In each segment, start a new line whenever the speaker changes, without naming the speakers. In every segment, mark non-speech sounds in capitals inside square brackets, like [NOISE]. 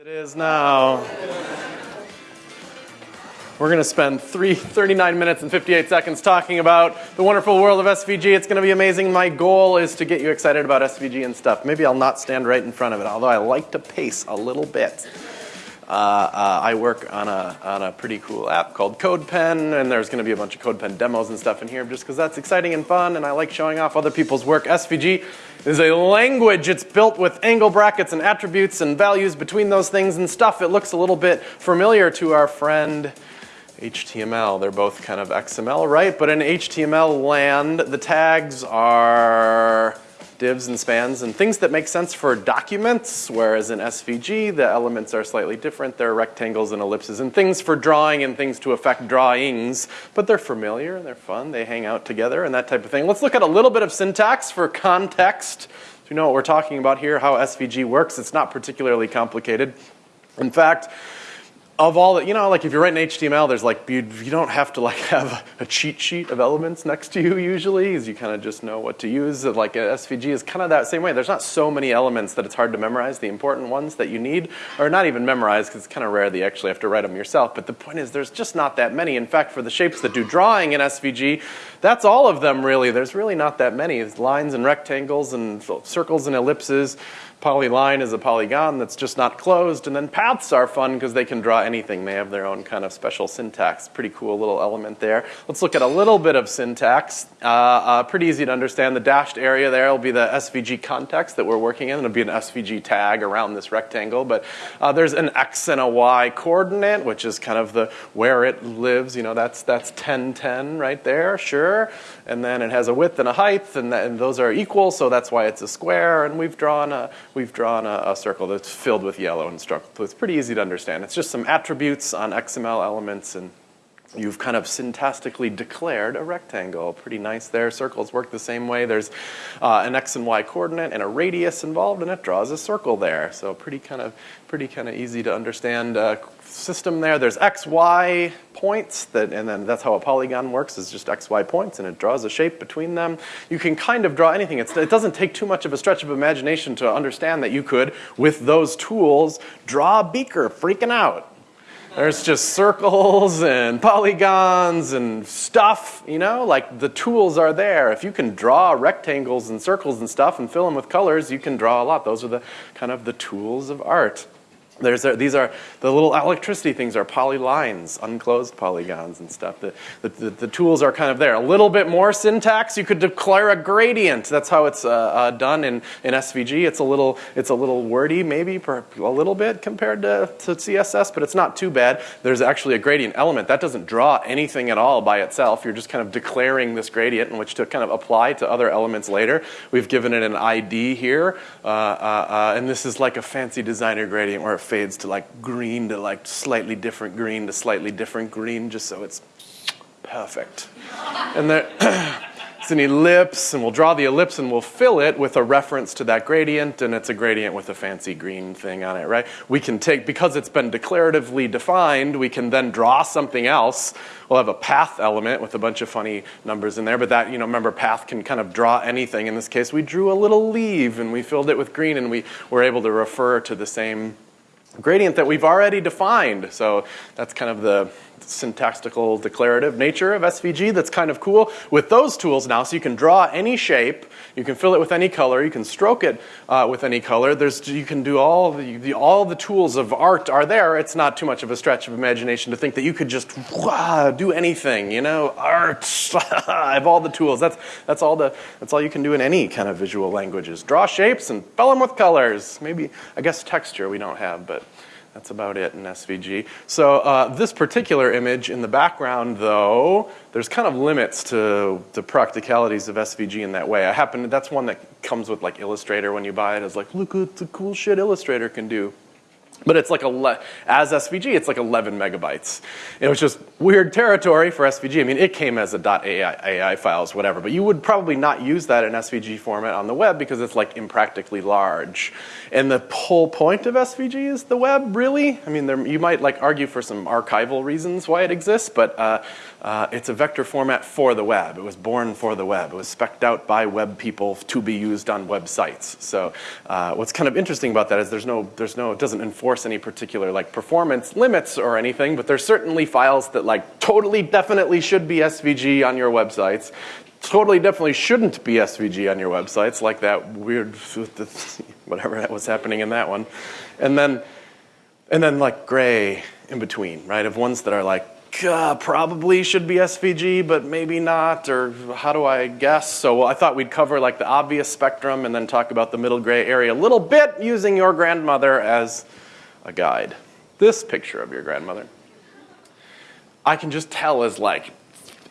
It is now. We're going to spend three, 39 minutes and 58 seconds talking about the wonderful world of SVG. It's going to be amazing. My goal is to get you excited about SVG and stuff. Maybe I'll not stand right in front of it, although I like to pace a little bit. Uh, uh, I work on a, on a pretty cool app called CodePen, and there's going to be a bunch of CodePen demos and stuff in here just because that's exciting and fun, and I like showing off other people's work. SVG is a language. It's built with angle brackets and attributes and values between those things and stuff. It looks a little bit familiar to our friend HTML. They're both kind of XML, right? But in HTML land, the tags are divs and spans and things that make sense for documents, whereas in SVG, the elements are slightly different. There are rectangles and ellipses and things for drawing and things to affect drawings, but they're familiar, and they're fun, they hang out together and that type of thing. Let's look at a little bit of syntax for context. So you know what we're talking about here, how SVG works. It's not particularly complicated. In fact, of all the, you know, like if you're writing HTML, there's like, you, you don't have to like [LAUGHS] have a cheat sheet of elements next to you usually, as you kind of just know what to use. Like SVG is kind of that same way. There's not so many elements that it's hard to memorize. The important ones that you need are not even memorized, because it's kind of rare that you actually have to write them yourself. But the point is, there's just not that many. In fact, for the shapes that do drawing in SVG, that's all of them really. There's really not that many. It's lines and rectangles and circles and ellipses polyline is a polygon that's just not closed. And then paths are fun because they can draw anything. They have their own kind of special syntax. Pretty cool little element there. Let's look at a little bit of syntax. Uh, uh, pretty easy to understand. The dashed area there will be the SVG context that we're working in. It'll be an SVG tag around this rectangle. But uh, there's an X and a Y coordinate, which is kind of the where it lives. You know, that's, that's 10, 10 right there, sure. And then it has a width and a height, and, and those are equal, so that's why it's a square. And we've drawn a, we've drawn a, a, circle that's filled with yellow and. So it's pretty easy to understand. It's just some attributes on XML elements and you've kind of syntactically declared a rectangle. Pretty nice there. Circles work the same way. There's uh, an x and y coordinate and a radius involved, and it draws a circle there. So pretty kind of pretty kind of easy to understand uh, system there. There's x, y points, that, and then that's how a polygon works, is just x, y points, and it draws a shape between them. You can kind of draw anything. It's, it doesn't take too much of a stretch of imagination to understand that you could, with those tools, draw a beaker freaking out. There's just circles and polygons and stuff, you know, like the tools are there. If you can draw rectangles and circles and stuff and fill them with colors, you can draw a lot. Those are the kind of the tools of art. There's a, these are the little electricity things are polylines, unclosed polygons and stuff. The, the, the, tools are kind of there. A little bit more syntax. You could declare a gradient. That's how it's uh, uh, done in, in SVG. It's a little it's a little wordy, maybe a little bit compared to, to CSS, but it's not too bad. There's actually a gradient element that doesn't draw anything at all by itself. You're just kind of declaring this gradient in which to kind of apply to other elements later. We've given it an ID here, uh, uh, uh, and this is like a fancy designer gradient where it fades to like green to like slightly different green to slightly different green just so it's perfect. and there, [COUGHS] it's an ellipse and we'll draw the ellipse and we'll fill it with a reference to that gradient and it's a gradient with a fancy green thing on it, right? We can take, because it's been declaratively defined, we can then draw something else. We'll have a path element with a bunch of funny numbers in there, but that, you know, remember path can kind of draw anything. In this case, we drew a little leaf and we filled it with green and we were able to refer to the same gradient that we've already defined. So that's kind of the syntactical declarative nature of SVG that's kind of cool. With those tools now, so you can draw any shape, you can fill it with any color, you can stroke it uh, with any color. There's, you can do all the, the, all the tools of art are there. It's not too much of a stretch of imagination to think that you could just do anything, you know, art, [LAUGHS] I have all the tools. That's, that's, all the, that's all you can do in any kind of visual languages. Draw shapes and fill them with colors. Maybe, I guess texture we don't have, but that's about it in SVG. So uh, this particular image in the background, though, there's kind of limits to the practicalities of SVG in that way. I happen, that's one that comes with like Illustrator when you buy it. It's like, look at the cool shit Illustrator can do. But it's like, a as SVG, it's like 11 megabytes. It was just weird territory for SVG. I mean, it came as a .ai AI files, whatever, but you would probably not use that in SVG format on the web because it's like impractically large. And the whole point of SVG is the web, really? I mean, there, you might like argue for some archival reasons why it exists, but uh, uh, it's a vector format for the web. It was born for the web. It was specced out by web people to be used on websites. So uh, what's kind of interesting about that is there's no, there's no, it doesn't enforce enforce any particular like performance limits or anything, but there's certainly files that like totally definitely should be SVG on your websites. Totally definitely shouldn't be SVG on your websites, like that weird [LAUGHS] whatever that was happening in that one. And then and then like gray in between, right? Of ones that are like uh, probably should be SVG, but maybe not, or how do I guess? So I thought we'd cover like the obvious spectrum and then talk about the middle gray area a little bit using your grandmother as a guide. This picture of your grandmother, I can just tell is like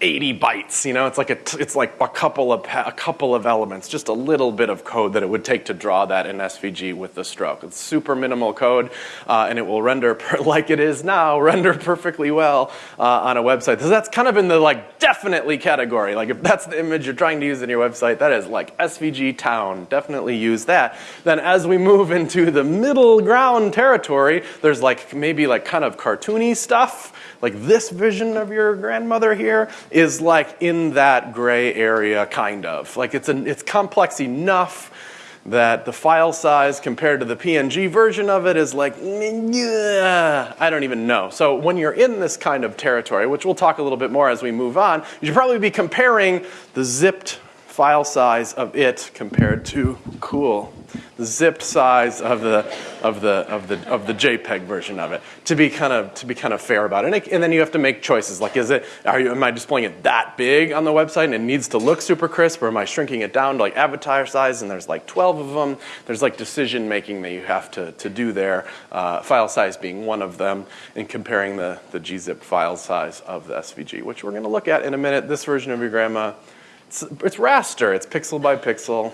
80 bytes. You know, it's like a it's like a couple of a couple of elements, just a little bit of code that it would take to draw that in SVG with the stroke. It's super minimal code, uh, and it will render [LAUGHS] like it is now, render perfectly well uh, on a website. So that's kind of in the like definitely category. Like if that's the image you're trying to use in your website, that is like SVG town. Definitely use that. Then as we move into the middle ground territory, there's like maybe like kind of cartoony stuff like this vision of your grandmother here is like in that gray area, kind of. Like it's, an, it's complex enough that the file size compared to the PNG version of it is like, I don't even know. So when you're in this kind of territory, which we'll talk a little bit more as we move on, you should probably be comparing the zipped file size of it compared to, cool, the zipped size of the, of the, of the, of the JPEG version of it to be kind of, to be kind of fair about it. And, it, and then you have to make choices like, is it, are you, am I displaying it that big on the website and it needs to look super crisp or am I shrinking it down to like avatar size and there's like 12 of them? There's like decision making that you have to, to do there, uh, file size being one of them and comparing the, the gzip file size of the SVG, which we're gonna look at in a minute. This version of your grandma, it's, it's raster, it's pixel by pixel.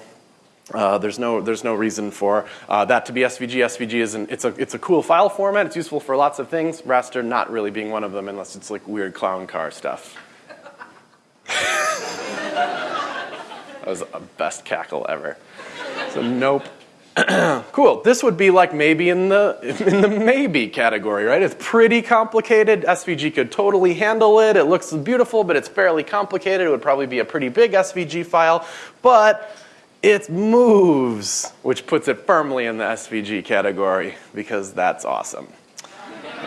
Uh, there's no there's no reason for uh, that to be SVG. SVG is an, it's a it's a cool file format. It's useful for lots of things. Raster not really being one of them unless it's like weird clown car stuff. [LAUGHS] that was the best cackle ever. So nope. [CLEARS THROAT] cool. This would be like maybe in the in the maybe category, right? It's pretty complicated. SVG could totally handle it. It looks beautiful, but it's fairly complicated. It would probably be a pretty big SVG file, but it moves, which puts it firmly in the SVG category because that's awesome.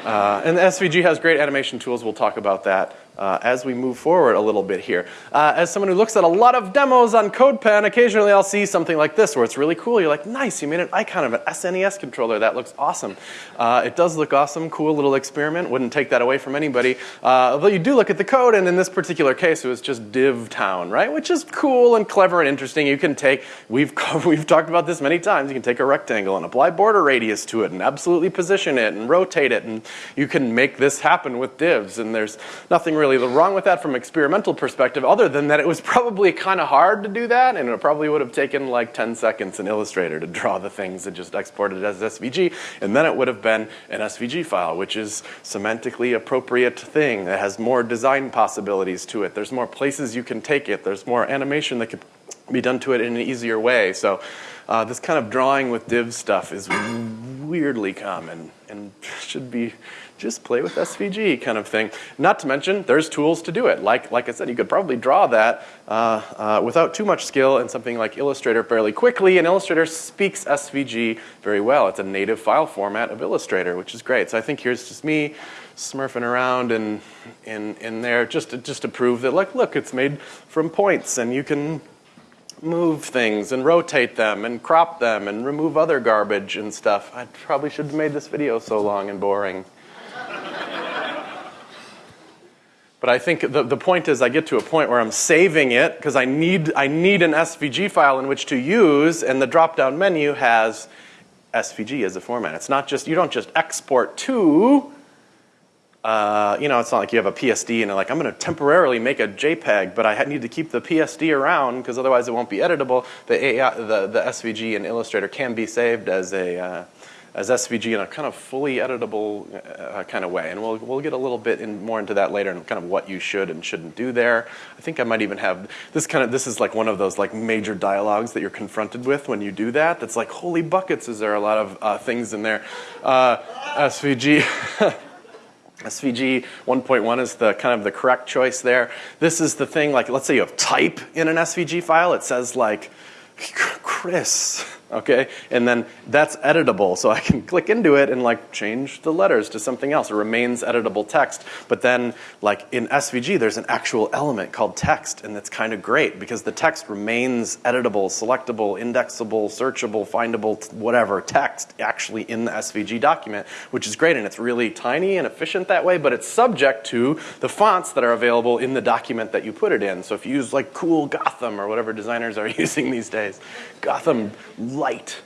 Uh, and the SVG has great animation tools. We'll talk about that uh, as we move forward a little bit here. Uh, as someone who looks at a lot of demos on CodePen, occasionally I'll see something like this where it's really cool. You're like, nice, you made an icon of an SNES controller. That looks awesome. Uh, it does look awesome, cool little experiment. Wouldn't take that away from anybody. Uh, although you do look at the code, and in this particular case, it was just div town, right? Which is cool and clever and interesting. You can take, we've, [LAUGHS] we've talked about this many times, you can take a rectangle and apply border radius to it and absolutely position it and rotate it, and you can make this happen with divs, and there's nothing really really wrong with that from experimental perspective other than that it was probably kind of hard to do that and it probably would have taken like 10 seconds in Illustrator to draw the things and just export it as SVG and then it would have been an SVG file which is semantically appropriate thing that has more design possibilities to it. There's more places you can take it. There's more animation that could be done to it in an easier way. So uh, this kind of drawing with div stuff is weirdly common and should be just play with SVG kind of thing. Not to mention, there's tools to do it. Like, like I said, you could probably draw that uh, uh, without too much skill in something like Illustrator fairly quickly, and Illustrator speaks SVG very well. It's a native file format of Illustrator, which is great. So I think here's just me smurfing around in, in, in there just to, just to prove that, like, look, it's made from points, and you can move things and rotate them and crop them and remove other garbage and stuff. I probably should have made this video so long and boring. But I think the, the point is I get to a point where I'm saving it because I need, I need an SVG file in which to use and the drop-down menu has SVG as a format. It's not just, you don't just export to, uh, you know, it's not like you have a PSD and like, I'm going to temporarily make a JPEG, but I need to keep the PSD around because otherwise it won't be editable. The, AI, the, the SVG in Illustrator can be saved as a, uh, as SVG in a kind of fully editable uh, kind of way. And we'll, we'll get a little bit in, more into that later and kind of what you should and shouldn't do there. I think I might even have this kind of, this is like one of those like major dialogues that you're confronted with when you do that. That's like, holy buckets, is there a lot of uh, things in there. Uh, SVG. SVG 1.1 is the kind of the correct choice there. This is the thing, like let's say you have type in an SVG file. It says like, Chris, okay? And then that's editable, so I can [LAUGHS] click into it and like change the letters to something else. It remains editable text. But then like in SVG, there's an actual element called text, and that's kind of great because the text remains editable, selectable, indexable, searchable, findable, whatever text actually in the SVG document, which is great, and it's really tiny and efficient that way, but it's subject to the fonts that are available in the document that you put it in. So if you use like cool Gotham or whatever designers are [LAUGHS] using these days, Gotham light.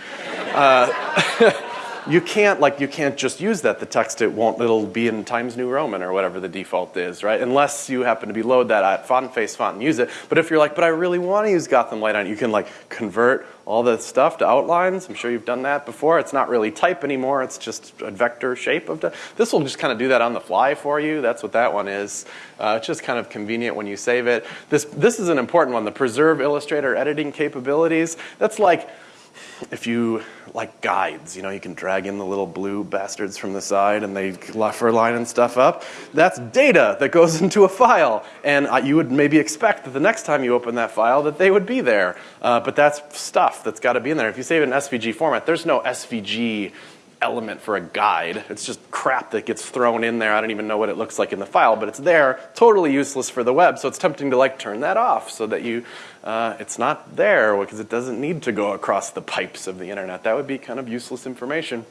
[LAUGHS] uh, [LAUGHS] you can't like you can't just use that. The text it won't. It'll be in Times New Roman or whatever the default is, right? Unless you happen to be load that at font face font and use it. But if you're like, but I really want to use Gotham Light on it, you can like convert all the stuff to outlines. I'm sure you've done that before. It's not really type anymore. It's just a vector shape of. This will just kind of do that on the fly for you. That's what that one is. Uh, it's just kind of convenient when you save it. This this is an important one. The preserve Illustrator editing capabilities. That's like if you like guides, you know, you can drag in the little blue bastards from the side and they for lining stuff up. That's data that goes [LAUGHS] into a file. And you would maybe expect that the next time you open that file that they would be there. Uh, but that's stuff that's got to be in there. If you save it in SVG format, there's no SVG element for a guide. It's just crap that gets thrown in there. I don't even know what it looks like in the file, but it's there, totally useless for the web. So it's tempting to like turn that off so that you, uh, it's not there because it doesn't need to go across the pipes of the internet. That would be kind of useless information.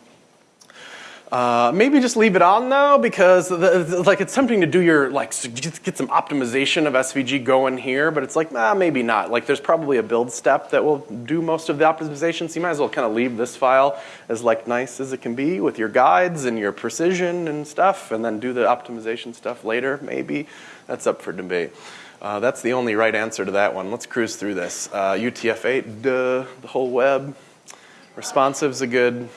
Uh, maybe just leave it on though, because the, like it's tempting to do your like get some optimization of SVG going here, but it's like nah, maybe not. Like there's probably a build step that will do most of the optimization, so you might as well kind of leave this file as like nice as it can be with your guides and your precision and stuff, and then do the optimization stuff later. Maybe that's up for debate. Uh, that's the only right answer to that one. Let's cruise through this. Uh, UTF-8, duh, the whole web. Responsive's a good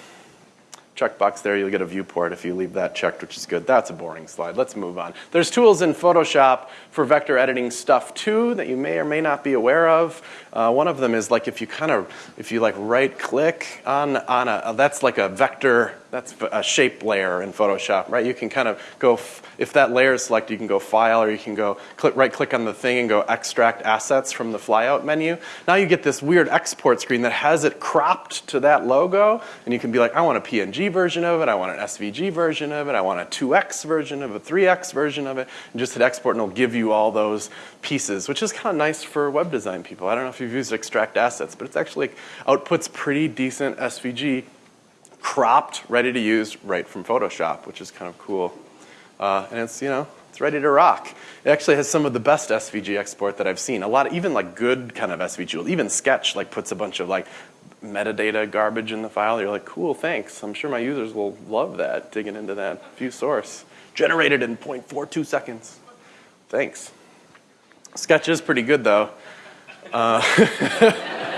checkbox there, you'll get a viewport if you leave that checked, which is good. That's a boring slide. Let's move on. There's tools in Photoshop for vector editing stuff too that you may or may not be aware of. Uh, one of them is like if you kind of, if you like right click on, on a, that's like a vector, that's a shape layer in Photoshop, right? You can kind of go, if that layer is selected, you can go file or you can go click, right click on the thing and go extract assets from the flyout menu. Now you get this weird export screen that has it cropped to that logo and you can be like, I want a PNG version of it, I want an SVG version of it, I want a 2x version of it, 3x version of it, and just hit export and it'll give you all those pieces, which is kind of nice for web design people. I don't know if you've used extract assets, but it's actually outputs pretty decent SVG cropped, ready to use right from Photoshop, which is kind of cool. Uh, and it's, you know, it's ready to rock. It actually has some of the best SVG export that I've seen. A lot, of, even like good kind of SVG, even Sketch like puts a bunch of like metadata garbage in the file. You're like, cool, thanks. I'm sure my users will love that, digging into that view source. Generated in 0.42 seconds. Thanks. Sketch is pretty good though. Uh, [LAUGHS]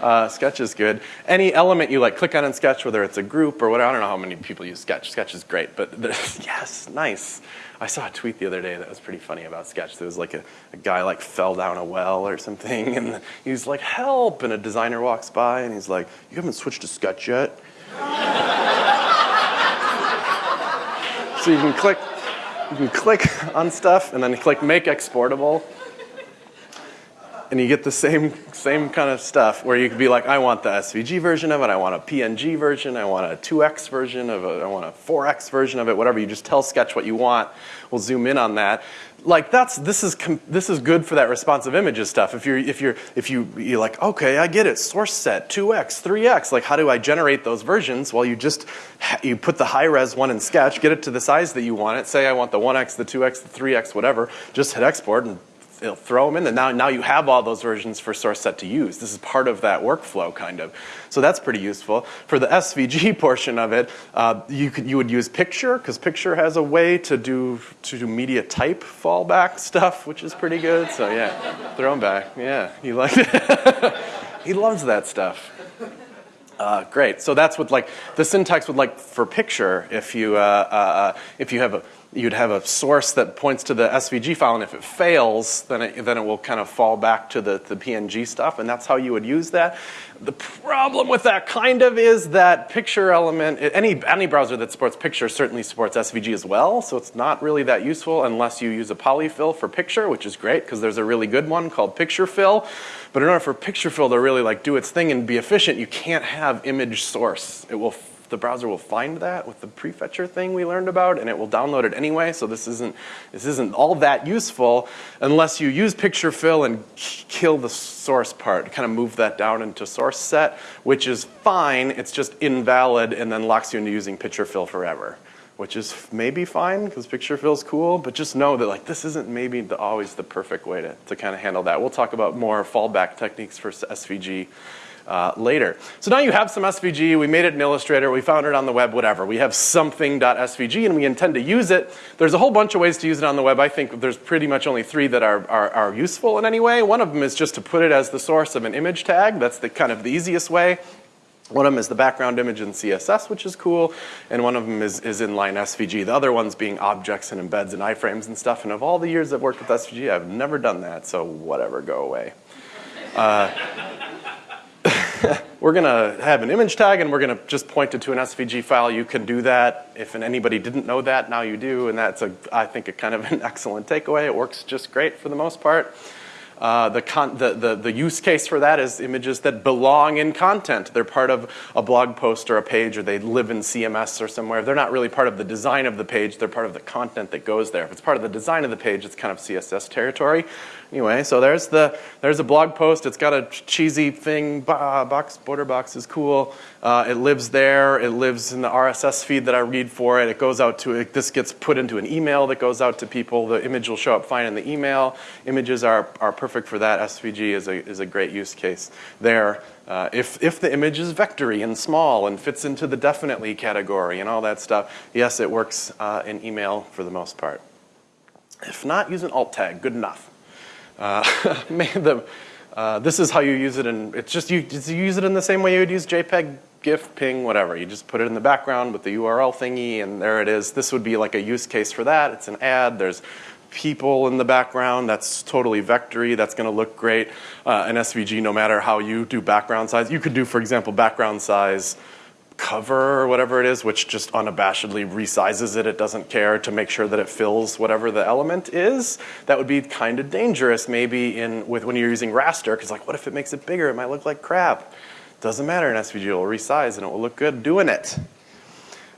uh, Sketch is good. Any element you like click on in Sketch, whether it's a group or whatever, I don't know how many people use Sketch. Sketch is great, but [LAUGHS] yes, nice. I saw a tweet the other day that was pretty funny about Sketch. There was like a, a guy like fell down a well or something, [LAUGHS] and he was like, help, and a designer walks by and he's like, you haven't switched to Sketch yet? [LAUGHS] so you can click, you can click on stuff and then click make exportable and you get the same, same kind of stuff where you could be like, I want the SVG version of it, I want a PNG version, I want a 2x version of it, I want a 4x version of it, whatever. You just tell Sketch what you want. We'll zoom in on that. Like that's, this is, this is good for that responsive images stuff. If you're, if you're, if you, you're like, okay, I get it, source set, 2x, 3x, like how do I generate those versions? Well, you just, you put the high res one in Sketch, get it to the size that you want it, say I want the 1x, the 2x, the 3x, whatever, just hit export and it'll throw them in. And now, now you have all those versions for source set to use. This is part of that workflow, kind of. So that's pretty useful. For the SVG [LAUGHS] portion of it, uh, you, could, you would use Picture, because Picture has a way to do, to do media type fallback [LAUGHS] stuff, which is pretty good. So yeah, throw them back. Yeah, he likes it. [LAUGHS] he loves that stuff. Uh, great. So that's what like the syntax would like for picture. If you uh, uh, uh if you have a you'd have a source that points to the SVG file, and if it fails, then it, then it will kind of fall back to the, the PNG stuff, and that's how you would use that. The problem with that kind of is that picture element, any, any browser that supports picture certainly supports SVG as well, so it's not really that useful unless you use a polyfill for picture, which is great because there's a really good one called PictureFill. But in order for PictureFill to really like do its thing and be efficient, you can't have image source. It will the browser will find that with the prefetcher thing we learned about and it will download it anyway. So this isn't, this isn't all that useful unless you use picture fill and kill the source part, kind of move that down into source set, which is fine. It's just invalid and then locks you into using picture fill forever which is maybe fine because picture fill is cool, but just know that like this isn't maybe the, always the perfect way to, to kind of handle that. We'll talk about more fallback techniques for SVG uh, later. So now you have some SVG, we made it in Illustrator, we found it on the web, whatever. We have something.svg and we intend to use it. There's a whole bunch of ways to use it on the web. I think there's pretty much only three that are, are, are useful in any way. One of them is just to put it as the source of an image tag. That's the kind of the easiest way. One of them is the background image in CSS, which is cool, and one of them is, is inline SVG. The other ones being objects and embeds and iframes and stuff. And of all the years I've worked with SVG, I've never done that, so whatever, go away. Uh, [LAUGHS] we're going to have an image tag and we're going to just point it to an SVG file. You can do that. If anybody didn't know that, now you do. And that's, a, I think, a kind of an [LAUGHS] excellent takeaway. It works just great for the most part. Uh, the, the, the, the, use case for that is images that belong in content. They're part of a blog post or a page, or they live in CMS or somewhere. They're not really part of the design of the page, they're part of the content that goes there. If it's part of the design of the page, it's kind of CSS territory. Anyway, so there's the there's a blog post. It's got a cheesy thing. Box border box is cool. Uh, it lives there. It lives in the RSS feed that I read for it. It goes out to it, this gets put into an email that goes out to people. The image will show up fine in the email. Images are are perfect for that. SVG is a is a great use case there. Uh, if, if the image is vectory and small and fits into the definitely category and all that stuff, yes, it works uh, in email for the most part. If not, use an alt tag, good enough. Uh, [LAUGHS] the, uh, this is how you use it and it's just you, just use it in the same way you would use JPEG, GIF, ping, whatever. You just put it in the background with the URL thingy and there it is. This would be like a use case for that. It's an ad. There's people in the background. That's totally vectory. That's going to look great. Uh, an SVG, no matter how you do background size. You could do, for example, background size cover or whatever it is, which just unabashedly resizes it. It doesn't care to make sure that it fills whatever the element is. That would be kind of dangerous maybe in with when you're using raster, because like what if it makes it bigger? It might look like crap. Doesn't matter in SVG, it will resize and it will look good doing it.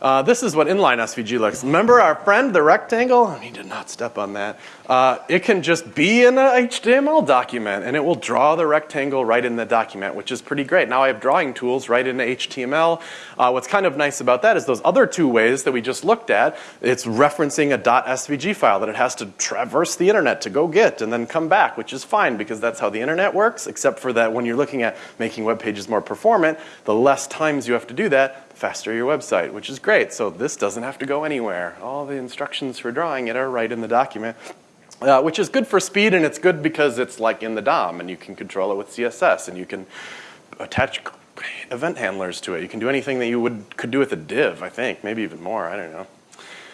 Uh, this is what inline SVG looks. Remember our friend, the rectangle? I He did not step on that. Uh, it can just be in an HTML document and it will draw the rectangle right in the document, which is pretty great. Now I have drawing tools right into HTML. Uh, what's kind of nice about that is those other two ways that we just looked at, it's referencing a .svg file that it has to traverse the internet to go get and then come back, which is fine because that's how the internet works, except for that when you're looking at making web pages more performant, the less times you have to do that, faster your website, which is great. So this doesn't have to go anywhere. All the instructions for drawing it are right in the document. Uh, which is good for speed and it's good because it's like in the DOM and you can control it with CSS and you can attach event handlers to it. You can do anything that you would could do with a div, I think, maybe even more, I don't know.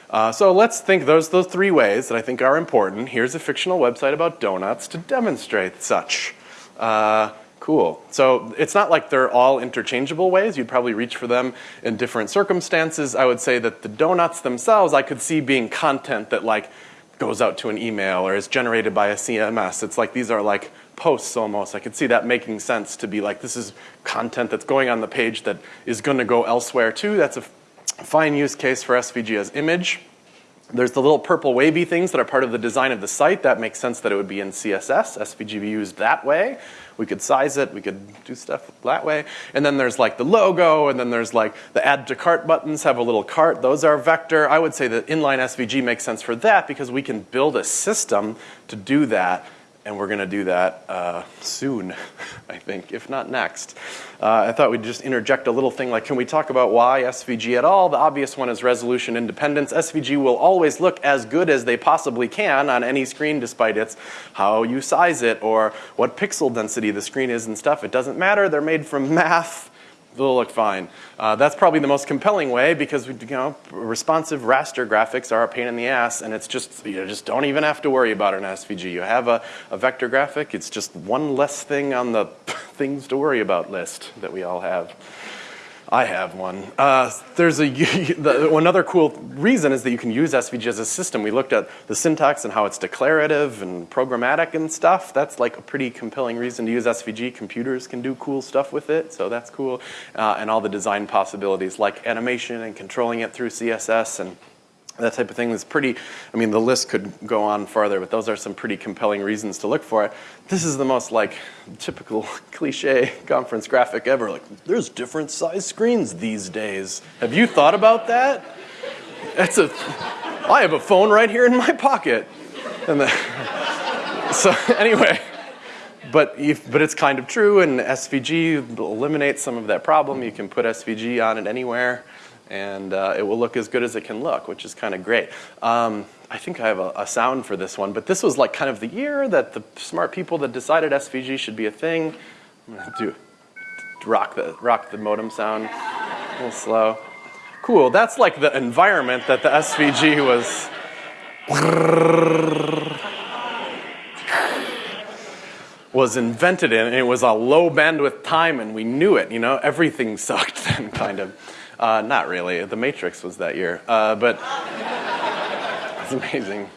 Uh, so let's think those those three ways that I think are important. Here's a fictional website about donuts to demonstrate such. Uh, Cool. So it's not like they're all interchangeable ways. You'd probably reach for them in different circumstances. I would say that the donuts themselves, I could see being content that like goes out to an email or is generated by a CMS. It's like these are like posts almost. I could see that making sense to be like this is content that's going on the page that is going to go elsewhere too. That's a fine use case for SVG as image. There's the little purple wavy things that are part of the design of the site. That makes sense that it would be in CSS. SVG be used that way. We could size it. We could do stuff that way. And then there's like the logo, and then there's like the add to cart buttons have a little cart. Those are vector. I would say that inline SVG makes sense for that because we can build a system to do that and we're going to do that uh, soon, [LAUGHS] I think, if not next. Uh, I thought we'd just interject a little thing like, can we talk about why SVG at all? The obvious one is resolution independence. SVG will always look as good as they possibly can on any screen despite its how you size it or what pixel density the screen is and stuff. It doesn't matter. They're made from math they'll look fine. Uh, that's probably the most compelling way because you know responsive raster graphics are a pain in the ass, and it's just you know, just don't even have to worry about an SVG. You have a, a vector graphic; it's just one less thing on the [LAUGHS] things to worry about list that we all have. I have one. Uh, there's a [LAUGHS] the, another cool reason is that you can use SVG as a system. We looked at the syntax and how it's declarative and programmatic and stuff. That's like a pretty compelling reason to use SVG. Computers can do cool stuff with it, so that's cool. Uh, and all the design possibilities like animation and controlling it through CSS and that type of thing is pretty, I mean, the list could go on farther, but those are some pretty compelling reasons to look for it. This is the most like typical [LAUGHS] cliche conference graphic ever. Like, there's different size screens these days. Have you thought about that? That's a, I have a phone right here in my pocket. And the, [LAUGHS] so anyway, but, if, but it's kind of true, and SVG eliminates some of that problem. You can put SVG on it anywhere and uh, it will look as good as it can look, which is kind of great. Um, I think I have a, a, sound for this one, but this was like kind of the year that the smart people that decided SVG should be a thing. I'm gonna do rock the rock the modem sound a little slow. Cool. That's like the environment that the SVG was. was invented in, and it was a low bandwidth time, and we knew it. You know, everything [LAUGHS] sucked then, kind of. Uh, not really. The Matrix was that year, uh, but [LAUGHS] it's amazing.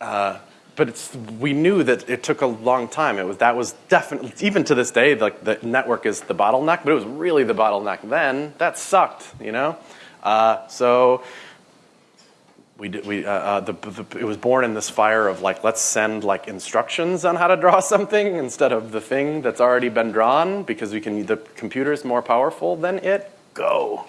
Uh, but it's, we knew that it took a long time. It was that was definitely even to this day, like the network is the bottleneck, but it was really the bottleneck then. That sucked, you know. Uh, so we did, we, uh, uh, the, the, it was born in this fire of like, let's send like instructions on how to draw [LAUGHS] something instead of the thing that's already been drawn because we can, the computer is more powerful than it go.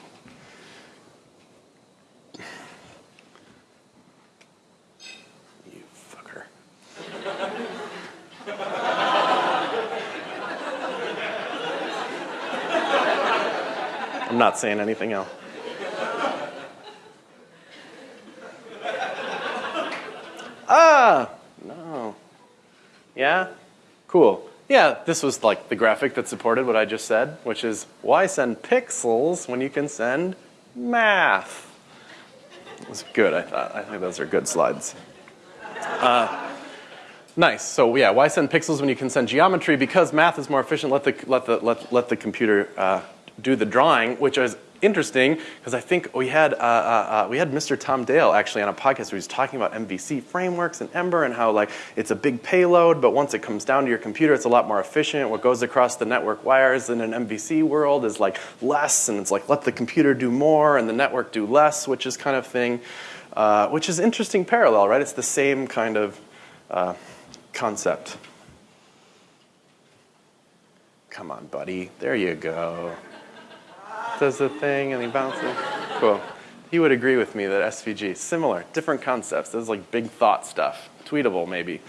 You fucker. I'm not saying anything else. Ah, no. Yeah? Cool. Yeah, this was like the graphic that supported what I just said, which is why send pixels when you can send math? It was good, I thought. I think those are good slides. Uh, nice. So yeah, why send pixels when you can send geometry? Because math is more efficient. Let the let the let, let the computer uh, do the drawing, which is interesting because I think we had, uh, uh, uh, we had Mr. Tom Dale actually on a podcast where he was talking about MVC frameworks and Ember and how like it's a big payload, but once it comes down to your computer, it's a lot more efficient. What goes across the network wires in an MVC world is like less, and it's like let the computer do more and the network do less, which is kind of thing, uh, which is interesting parallel, right? It's the same kind of uh, concept. Come on, buddy. There you go does the thing and he bounces. Cool. He would agree with me that SVG, similar, different concepts. This is like big thought stuff. Tweetable, maybe.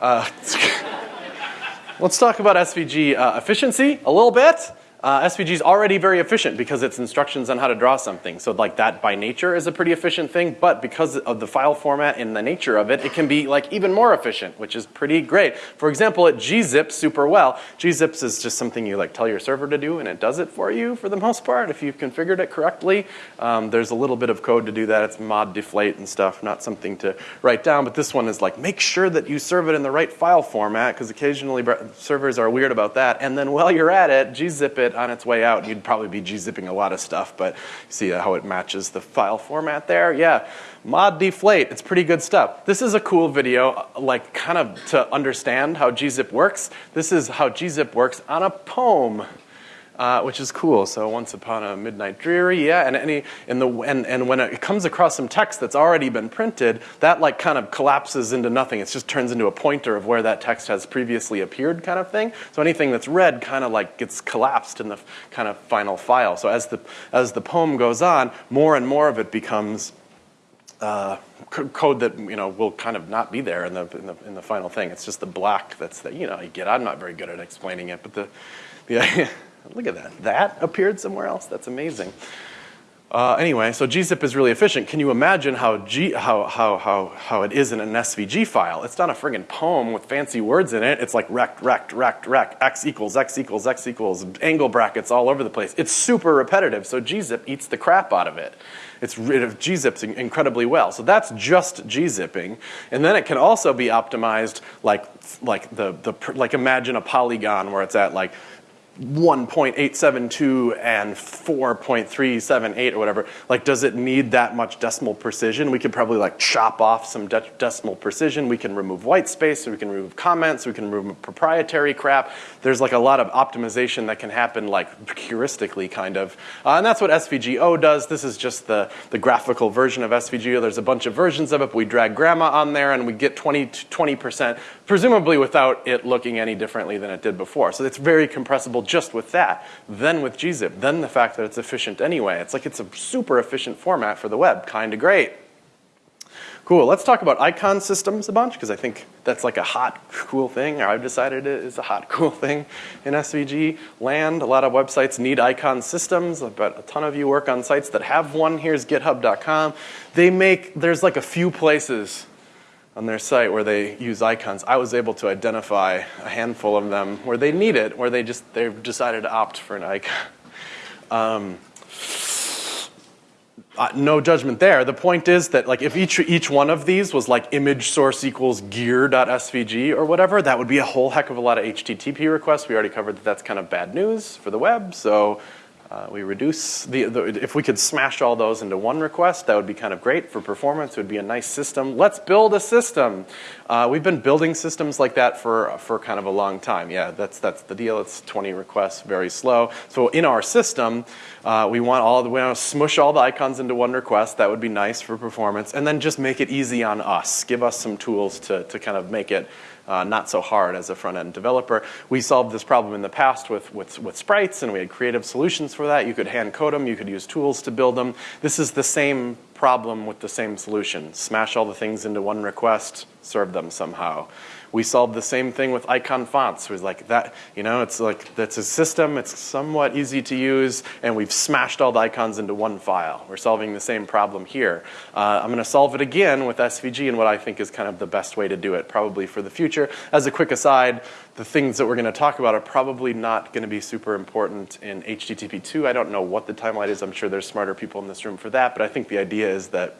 Uh, [LAUGHS] let's talk about SVG uh, efficiency a little bit uh, SVG is already very efficient because it's instructions on how to draw something. So like that by nature is a pretty efficient thing, but because of the file format and the nature of it, it can be like even more efficient, which is pretty great. For example, it gzips super well. Gzips is just something you like tell your server to do and it does it for you for the most part if you've configured it correctly. Um, there's a little bit of code to do that. It's mod deflate and stuff, not something to write down, but this one is like make sure that you serve it in the right file format because occasionally servers are weird about that. And then while you're at it, gzip it on its way out. You'd probably be gzipping a lot of stuff, but see uh, how it matches the file format there? Yeah, mod deflate, it's pretty good stuff. This is a cool video, uh, like kind of to understand how gzip works. This is how gzip works on a poem uh, which is cool. So once upon a midnight dreary, yeah, and any in the and and when it comes across some text that's already been printed, that like kind of collapses into nothing. It just turns into a pointer of where that text has previously appeared, kind of thing. So anything that's read kind of like gets collapsed in the kind of final file. So as the as the poem goes on, more and more of it becomes. Uh, code that you know will kind of not be there in the, in the in the final thing. It's just the black that's the you know you get. I'm not very good at explaining it, but the the [LAUGHS] Look at that. That appeared somewhere else? That's amazing. Uh, anyway, so gzip is really efficient. Can you imagine how, G, how, how, how, how it is in an SVG file? It's not a friggin' poem with fancy words in it. It's like rect, rect, rect, rect, x equals, x equals, x equals, angle brackets all over the place. It's super repetitive, so gzip eats the crap out of it. It's rid of gzips incredibly well. So that's just gzipping. And then it can also be optimized like, like, the, the, like imagine a polygon where it's at like 1.872 and 4.378 or whatever, like does it need that much decimal precision? We could probably like chop off some de decimal precision. We can remove white space, we can remove comments, we can remove proprietary crap. There's like a lot of optimization that can happen like heuristically kind of. Uh, and that's what SVGO does. This is just the, the graphical version of SVGO. There's a bunch of versions of it, we drag grandma on there and we get 20 20%, presumably without it looking any differently than it did before. So it's very compressible just with that, then with gzip, then the fact that it's efficient anyway. It's like it's a super efficient format for the web, kind of great. Cool, let's talk about icon systems a bunch because I think that's like a hot, cool thing, or I've decided it is a hot, [LAUGHS] cool thing in SVG land. A lot of websites need icon systems, but a ton of you work on sites that have one. Here's github.com. They make, there's like a few places on their site where they use icons, I was able to identify a handful of them where they need it, where they just they've decided to opt for an icon. Um, uh, no judgment there. The point is that like if each each one of these was like image source equals gear.svg or whatever, that would be a whole heck of a lot of HTTP requests. We already covered that that's kind of bad news for the web. So uh, we reduce the, the, if we could smash all those into one request, that would be kind of great for performance. It would be a nice system. Let's build a system. Uh, we've been building systems like that for, for kind of a long time. Yeah, that's, that's the deal. It's 20 requests, very slow. So in our system, uh, we want all the, we want to smush all the icons into one request. That would be nice for performance. And then just make it easy on us. Give us some tools to, to kind of make it uh, not so hard as a front-end developer. We solved this problem in the past with, with, with sprites, and we had creative solutions for that. You could hand code them. You could use tools to build them. This is the same problem with the same solution. Smash all the things into one request, serve them somehow. We solved the same thing with icon fonts. It was like that, you know, it's like, that's a system, it's somewhat easy to use, and we've smashed all the icons into one file. We're solving the same problem here. Uh, I'm gonna solve it again with SVG and what I think is kind of the best way to do it, probably for the future. As a quick aside, the things that we're gonna talk about are probably not gonna be super important in HTTP2. I don't know what the timeline is. I'm sure there's smarter people in this room for that, but I think the idea is that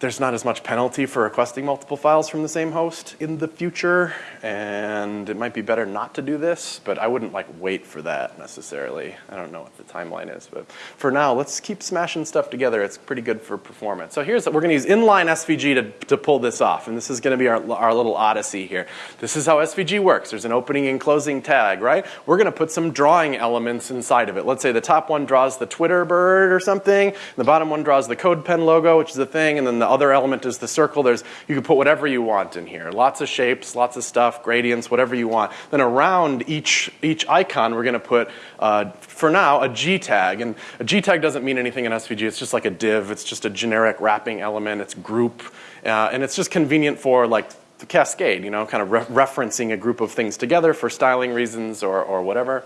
there's not as much penalty for requesting multiple files from the same host in the future, and it might be better not to do this, but I wouldn't like wait for that necessarily. I don't know what the timeline is, but for now, let's keep smashing stuff together. It's pretty good for performance. So here's, we're gonna use inline SVG to, to pull this off, and this is gonna be our, our little odyssey here. This is how SVG works. There's an opening and closing tag, right? We're gonna put some drawing elements inside of it. Let's say the top one draws the Twitter bird or something, the bottom one draws the CodePen logo, which is a thing, and then the other element is the circle. There's, you can put whatever you want in here. Lots of shapes, lots of stuff, gradients, whatever you want. Then around each, each icon, we're going to put, uh, for now, a G tag. And a G tag doesn't mean anything in SVG. It's just like a div. It's just a generic wrapping element. It's group. Uh, and it's just convenient for like the cascade, you know, kind of re referencing a group of things together for styling reasons or, or whatever.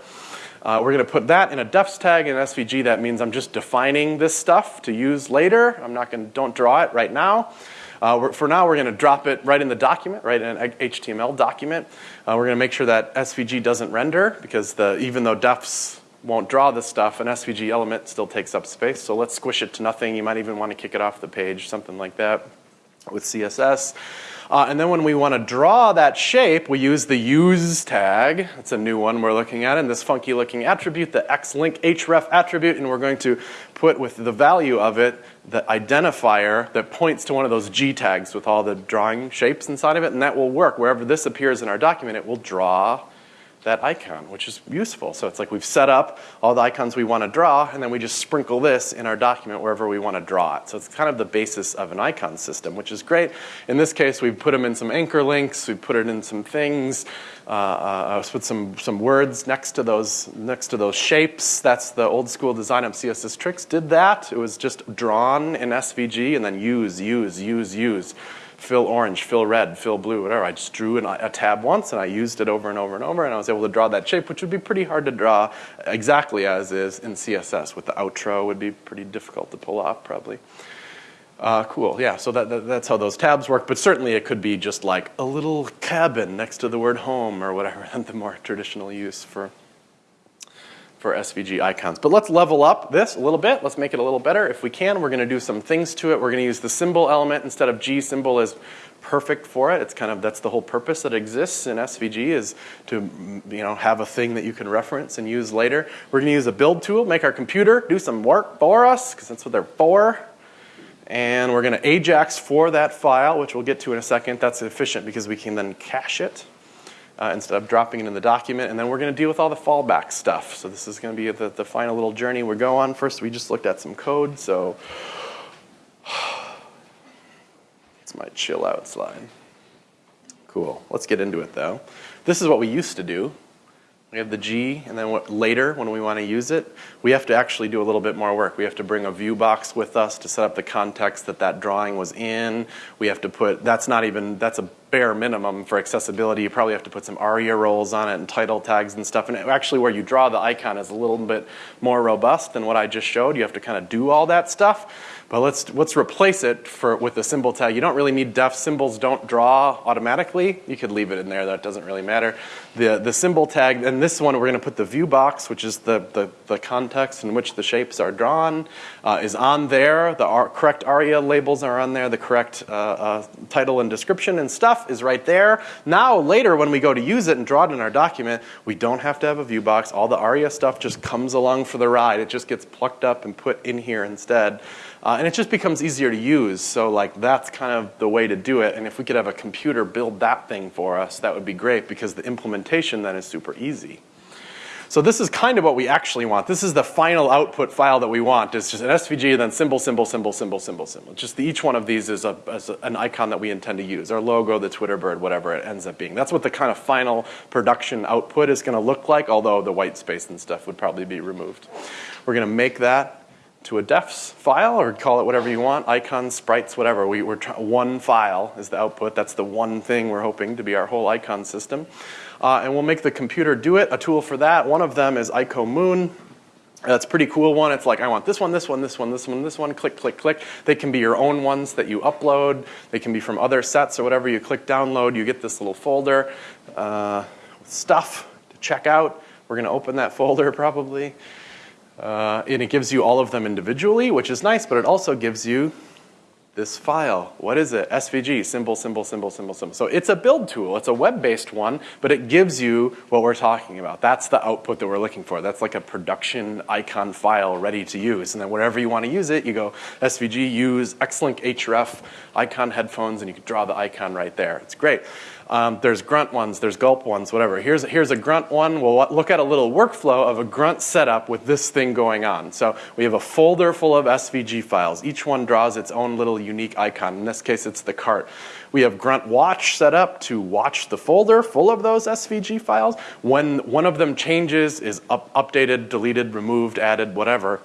Uh, we're going to put that in a defs tag in SVG. That means I'm just defining this stuff to use later. I'm not going to, don't draw it right now. Uh, for now, we're going to drop it right in the document, right in an HTML document. Uh, we're going to make sure that SVG doesn't render because the, even though defs won't draw this stuff, an SVG element still takes up space. So let's squish it to nothing. You might even want to kick it off the page, something like that with CSS. Uh, and then when we want to draw that shape, we use the use tag. It's a new one we're looking at in this funky looking attribute, the xlink href attribute, and we're going to put with the value of it the identifier that points to one of those G tags with all the drawing shapes inside of it, and that will work. Wherever this appears in our document, it will draw that icon, which is useful. So it's like we've set up all the icons we want to draw, and then we just sprinkle this in our document wherever we want to draw it. So it's kind of the basis of an icon system, which is great. In this case, we've put them in some anchor links, we put it in some things, uh, uh, put some, some words next to, those, next to those shapes. That's the old school design of CSS Tricks did that. It was just drawn in SVG and then use, use, use, use fill orange, fill red, fill blue, whatever. I just drew an, a tab once and I used it over and over and over and I was able to draw that shape, which would be pretty hard to draw exactly as is in CSS. With the outro would be pretty difficult to pull off probably. Uh, cool, yeah, so that, that, that's how those tabs work, but certainly it could be just like a little cabin next to the word home or whatever, [LAUGHS] the more traditional use for for SVG icons. But let's level up this a little bit. Let's make it a little better. If we can, we're going to do some things to it. We're going to use the symbol element instead of G symbol is perfect for it. It's kind of, that's the whole purpose that exists in SVG is to, you know, have a thing that you can reference and use later. We're going to use a build tool, make our computer do some work for us, because that's what they're for. And we're going to AJAX for that file, which we'll get to in a second. That's efficient because we can then cache it uh, instead of dropping it in the document. And then we're going to deal with all the fallback stuff. So this is going to be the, the final little journey we go on. First, we just looked at some code. So [SIGHS] it's my chill out slide. Cool. Let's get into it though. This is what we used to do. We have the G, and then what, later, when we want to use it, we have to actually do a little bit more work. We have to bring a view box with us to set up the context that that drawing was in. We have to put, that's not even, that's a bare minimum for accessibility. You probably have to put some ARIA roles on it and title tags and stuff. And actually where you draw the icon is a little bit more robust than what I just showed. You have to kind of do all that stuff. But let's, let's replace it for, with the symbol tag. You don't really need def. Symbols don't draw automatically. You could leave it in there. That doesn't really matter. The, the symbol tag, and this one we're going to put the view box, which is the, the, the context in which the shapes are drawn, uh, is on there. The correct ARIA labels are on there. The correct uh, uh, title and description and stuff is right there. Now later when we go to use it and draw it in our document, we don't have to have a view box. All the ARIA stuff just comes along for the ride. It just gets plucked up and put in here instead. Uh, and it just becomes easier to use. So like that's kind of the way to do it. And if we could have a computer build that thing for us, that would be great because the implementation then is super easy. So this is kind of what we actually want. This is the final output file that we want. It's just an SVG, then symbol, symbol, symbol, symbol, symbol, symbol. Just the, each one of these is, a, is a, an icon that we intend to use. Our logo, the Twitter bird, whatever it ends up being. That's what the kind of final production output is going to look like, although the white space and stuff would probably be removed. We're going to make that to a defs file or call it whatever you want, icons, sprites, whatever. We, are one file is the output. That's the one thing we're hoping to be our whole icon system. Uh, and we'll make the computer do it. A tool for that, one of them is IcoMoon. That's a pretty cool one. It's like, I want this one, this one, this one, this one, this one, click, click, click. They can be your own ones that you upload. They can be from other sets or whatever. You click download, you get this little folder, uh, stuff to check out. We're gonna open that [LAUGHS] folder probably. Uh, and it gives you all of them individually, which is nice, but it also gives you this file. What is it? SVG, symbol, symbol, symbol, symbol, symbol. So it's a build tool. It's a web-based one, but it gives you what we're talking about. That's the output that we're looking for. That's like a production icon file ready to use. And then wherever you want to use it, you go SVG, use Xlink href, icon headphones, and you can draw the icon right there. It's great. Um, there's grunt ones, there's gulp ones, whatever. Here's, here's a grunt one. We'll look at a little workflow of a grunt setup with this thing going on. So we have a folder full of SVG files. Each one draws its own little unique icon. In this case, it's the cart. We have grunt watch set up to watch the folder full of those SVG files. When one of them changes, is up, updated, deleted, removed, added, whatever,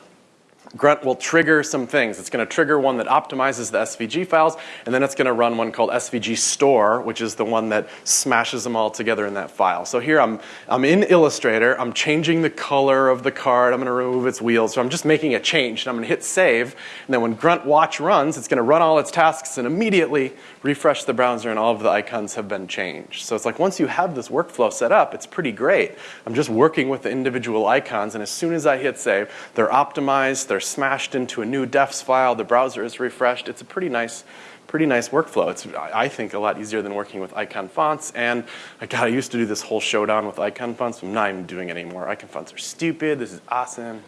Grunt will trigger some things. It's going to trigger one that optimizes the SVG files, and then it's going to run one called SVG store, which is the one that smashes them all together in that file. So here I'm, I'm in Illustrator. I'm changing the color of the card. I'm going to remove its wheels. So I'm just making a change, and I'm going to hit save. And then when Grunt Watch runs, it's going to run all its tasks and immediately refresh the browser, and all of the icons have been changed. So it's like once you have this workflow set up, it's pretty great. I'm just working with the individual icons, and as soon as I hit save, they're optimized, they're they're smashed into a new defs file, the browser is refreshed. It's a pretty nice, pretty nice workflow. It's, I think, a lot easier than working with icon fonts. And God, I used to do this whole showdown with icon fonts. I'm not even doing it anymore. Icon fonts are stupid. This is awesome.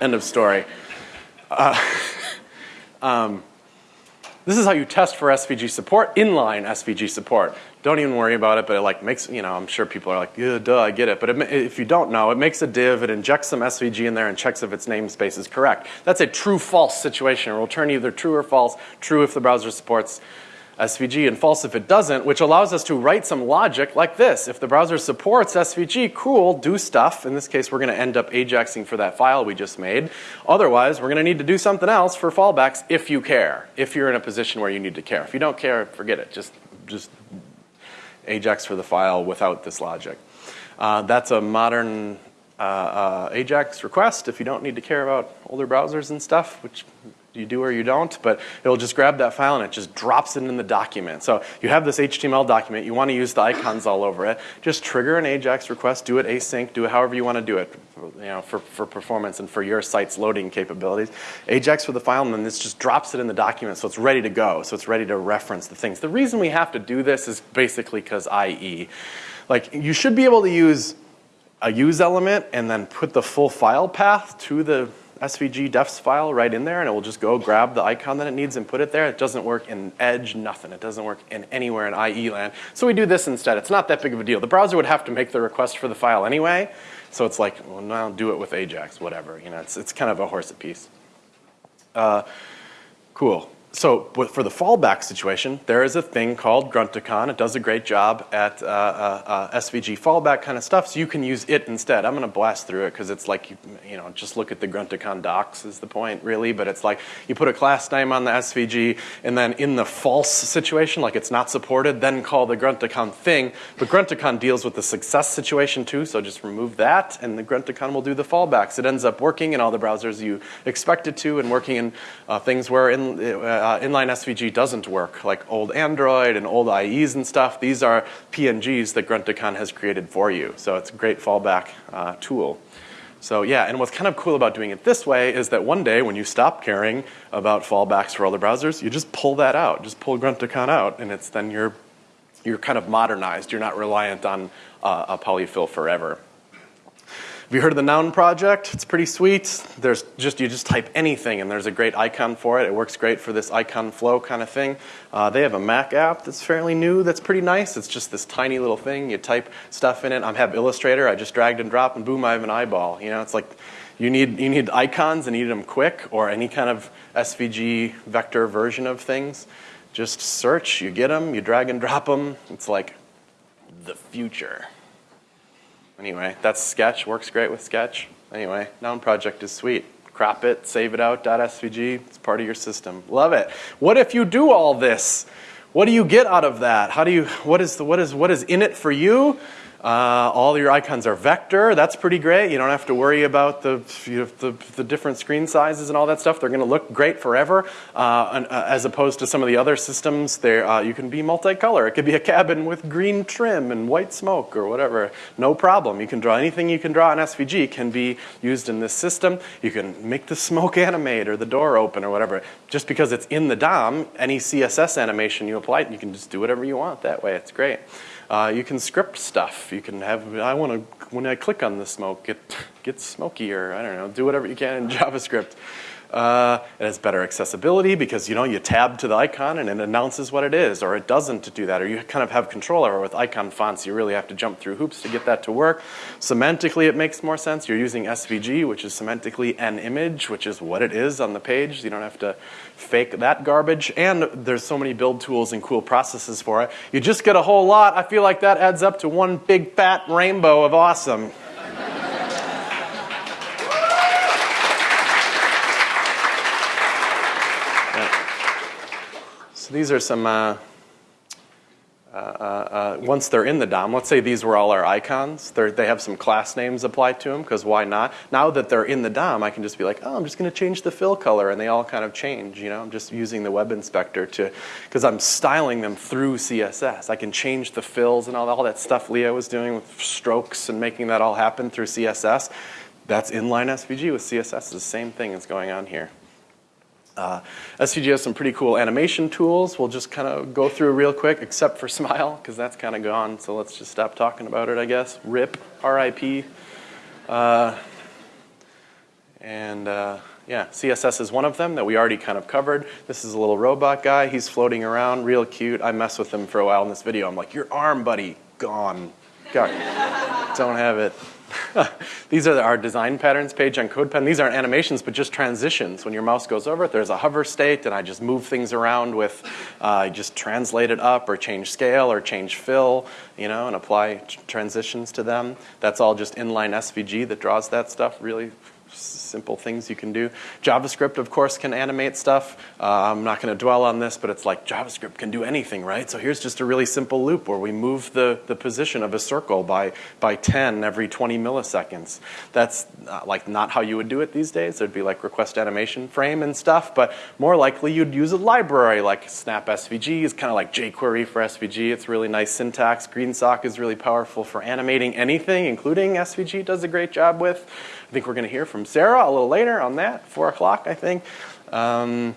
End of story. Uh, [LAUGHS] um, this is how you test for SVG support, inline SVG support. Don't even worry about it, but it like makes, you know, I'm sure people are like, yeah, duh, I get it. But it, if you don't know, it makes a div, it injects some SVG in there and checks if its namespace is correct. That's a true-false situation. It will turn either true or false, true if the browser supports SVG and false if it doesn't, which allows us to write some logic like this. If the browser supports SVG, cool, do stuff. In this case, we're gonna end up AJAXing for that file we just made. Otherwise, we're gonna need to do something else for fallbacks if you care, if you're in a position where you need to care. If you don't care, forget it. Just, just AJAX for the file without this logic. Uh, that's a modern uh, uh, AJAX request if you don't need to care about older browsers and stuff, which you do or you don't, but it'll just grab that file and it just drops it in the document. So you have this HTML document, you want to use the icons all over it, just trigger an AJAX request, do it async, do it however you want to do it, you know, for, for performance and for your site's loading capabilities. AJAX for the file and then this just drops it in the document so it's ready to go, so it's ready to reference the things. The reason we have to do this is basically because IE. Like you should be able to use a use element and then put the full file path to the SVG defs file right in there and it will just go grab the icon that it needs and put it there. It doesn't work in Edge, nothing. It doesn't work in anywhere in IE land. So we do this instead. It's not that big of a deal. The browser would have to make the request for the file anyway. So it's like, well, now do it with Ajax, whatever. You know, it's, it's kind of a horse apiece. Uh, cool so for the fallback situation, there is a thing called Grunticon. It does a great job at uh, uh, uh, SVG fallback kind of stuff, so you can use it instead. I'm going to blast through it because it's like, you, you know, just look at the Grunticon docs is the point, really. But it's like you put a class name on the SVG, and then in the false situation, like it's not supported, then call the Grunticon thing. But Grunticon deals with the success situation too, so just remove that, and the Grunticon will do the fallbacks. It ends up working in all the browsers you expect it to, and working in uh, things where in uh, inline SVG doesn't work, like old Android and old IEs and stuff. These are PNGs that Grunticon has created for you. So it's a great fallback uh, tool. So yeah, and what's kind of cool about doing it this way is that one day when you stop caring about fallbacks for other browsers, you just pull that out, just pull Grunticon out, and it's then you're, you're kind of modernized. You're not reliant on uh, a polyfill forever. Have you heard of the Noun project? It's pretty sweet. There's just, you just type anything and there's a great icon for it. It works great for this icon flow kind of thing. Uh, they have a Mac app that's fairly new that's pretty nice. It's just this tiny little thing. You type stuff in it. I have Illustrator. I just dragged and dropped and boom, I have an eyeball. You know, it's like you need, you need icons and you need them quick or any kind of SVG vector version of things. Just search, you get them, you drag and drop them. It's like the future. Anyway, that's Sketch, works great with Sketch. Anyway, Noun project is sweet. Crop it, save it out, .svg, it's part of your system. Love it. What if you do all this? What do you get out of that? How do you, what is, the, what is, what is in it for you? Uh, all your icons are vector. That's pretty great. You don't have to worry about the, you know, the, the, different screen sizes and all that stuff. They're going to look great forever. Uh, and, uh, as opposed to some of the other systems, uh, you can be multicolor. It could be a cabin with green trim and white smoke or whatever. No problem. You can draw anything you can draw in SVG can be used in this system. You can make the smoke [LAUGHS] animate or the door open or whatever. Just because it's in the DOM, any CSS animation you apply, you can just do whatever you want that way. It's great. Uh, you can script stuff. You can have, I want to, when I click on the smoke, it gets smokier. I don't know, do whatever you can in [LAUGHS] JavaScript. Uh, it has better accessibility because you know you tab to the icon and it announces what it is, or it doesn't do that, or you kind of have control over. With icon fonts, you really have to jump through hoops to get that to work. Semantically, it makes more sense. You're using SVG, which is semantically an image, which is what it is on the page. You don't have to fake that garbage. And there's so many build tools and cool processes for it. You just get a whole lot. I feel like that adds up to one big fat rainbow of awesome. These are some, uh, uh, uh, once they're in the DOM, let's say these were all our icons, they're, they have some class names applied to them, because why not? Now that they're in the DOM, I can just be like, oh, I'm just going to change the fill color, and they all kind of change, you know? I'm just using the web inspector to, because I'm styling them through CSS. I can change the fills and all, all that stuff Leah was doing with strokes and making that all happen through CSS. That's inline SVG with CSS, it's the same thing that's going on here. Uh, SVG has some pretty cool animation tools. We'll just kind of go through real quick, except for [LAUGHS] SMIL, because that's kind of gone. So let's just stop talking about it, I guess. RIP, RIP. Uh, and uh, yeah, CSS is one of them that we already kind of covered. This is a little robot guy. He's floating around, real cute. I mess with him for a while in this video. I'm like, your arm, buddy, gone. God, don't have it. [LAUGHS] These are our design patterns page on CodePen. These aren't animations, but just transitions. When your mouse goes over it, there's a hover state, and I just move things around with, uh, I just translate it up or change scale or change fill, you know, and apply transitions to them. That's all just inline SVG that draws that stuff really simple things you can do. JavaScript, of course, can animate stuff. Uh, I'm not going to dwell on this, but it's like JavaScript can do anything, right? So here's just a really simple loop where we move the, the position of a circle by, by 10 every 20 milliseconds. That's not, like not how you would do it these days. There'd be like request animation frame and stuff, but more likely you'd use a library like Snap SVG is kind of like jQuery for SVG. It's really nice syntax. GreenSock is really powerful for animating anything, including SVG does a great job with. I think we're going to hear from Sarah a little later on that, 4 o'clock, I think. Um,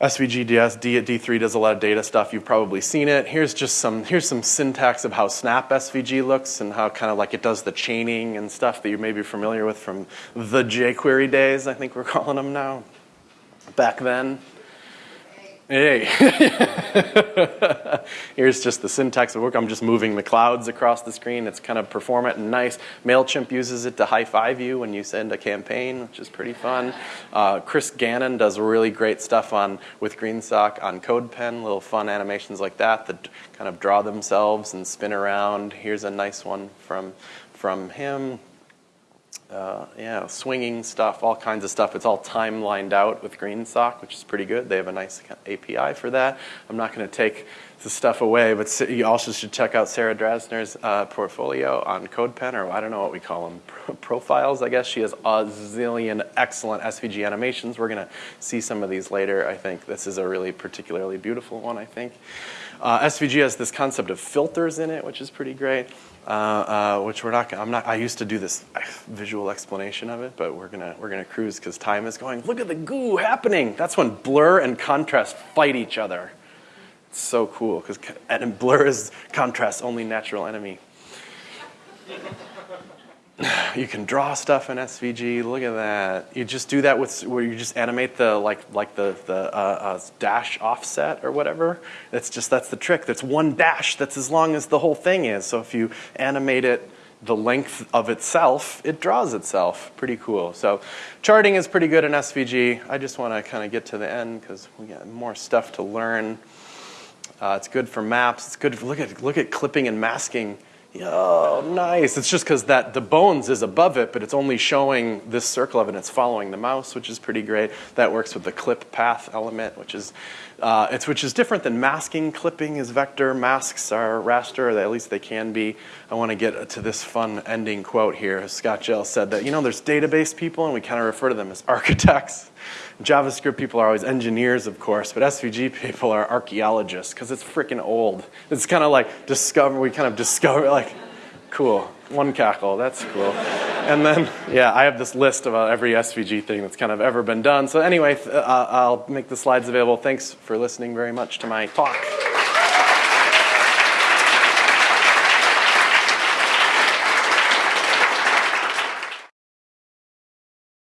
SVGDS, D at D3 does a lot of data stuff. You've probably seen it. Here's just some, here's some syntax of how Snap SVG looks and how kind of like it does the chaining and stuff that you may be familiar with from the jQuery days, I think we're [LAUGHS] calling them now. Back then, Hey. [LAUGHS] Here's just the syntax of work. I'm just moving the clouds across the screen. It's kind of performant and nice. MailChimp uses it to high five you when you send a campaign, which is pretty fun. Uh, Chris Gannon does really great stuff on with GreenSock on CodePen, little fun animations like that that kind of draw themselves and spin around. Here's a nice one from, from him uh, yeah, swinging stuff, all kinds of stuff. It's all time lined out with GreenSock, which is pretty good. They have a nice API for that. I'm not going to take the stuff away, but you also should check out Sarah Drasner's uh, portfolio on CodePen, or I don't know what we call them, [LAUGHS] profiles, I guess. She has a zillion excellent SVG animations. We're going to see some of these later, I think. This is a really particularly beautiful one, I think. Uh, SVG has this concept of filters in it, which is pretty great. Uh, uh, which we're not. I'm not. I used to do this visual explanation of it, but we're gonna we're gonna cruise because time is going. Look at the goo happening. That's when blur and contrast fight each other. It's so cool because and blur is contrast's only natural enemy. [SIGHS] you can draw stuff in SVG. Look at that. You just do that with where you just animate the like like the the uh, uh, dash offset or whatever. That's just that's the trick. That's one dash. That's as long as the whole thing is. So if you animate it the length of itself, it draws itself. Pretty cool. So charting is pretty good in SVG. I just want to kind of get to the end because we got more stuff to learn. Uh, it's good for maps. It's good. For, look at look at clipping and masking Oh, nice. It's just because that the bones is above it, but it's only showing this circle of it. And it's following the mouse, which is pretty great. That works with the clip path element, which is uh, it's which is different than masking. Clipping is vector. Masks are raster, at least they can be. I want to get to this fun ending quote here. Scott Gell said that you know there's database people, and we kind of refer to them as architects. JavaScript people are always engineers, of course, but SVG people are archaeologists because it's freaking old. It's kind of like discover, we kind of discover, like, cool, one cackle, that's cool. and then, yeah, I have this list about every SVG thing that's kind of ever been done. So anyway, uh, I'll make the slides available. Thanks for listening very much to my talk.